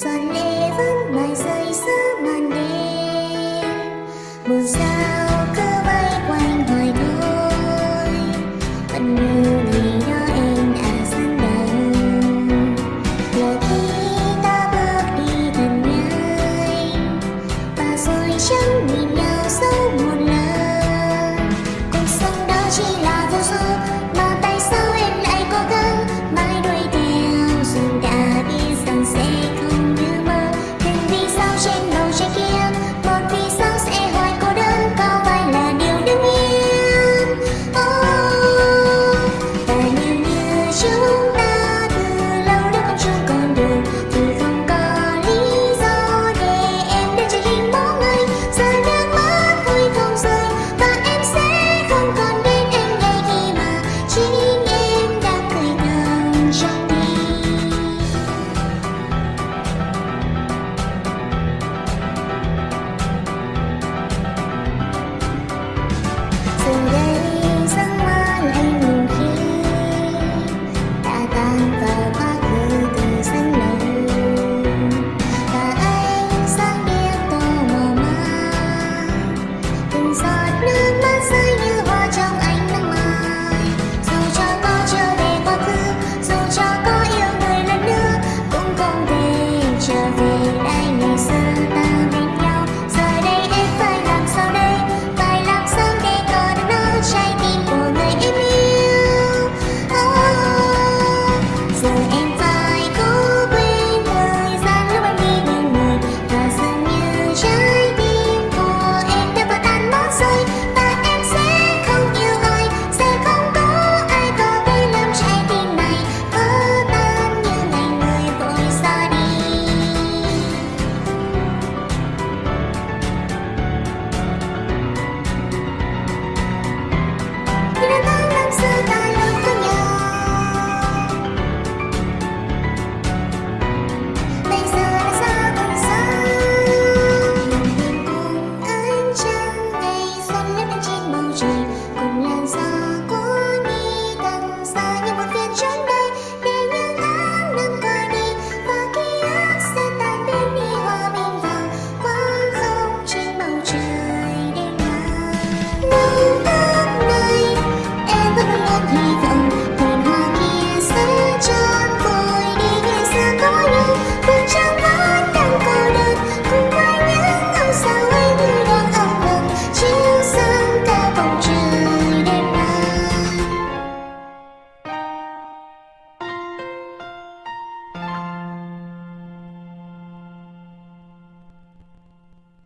sorry and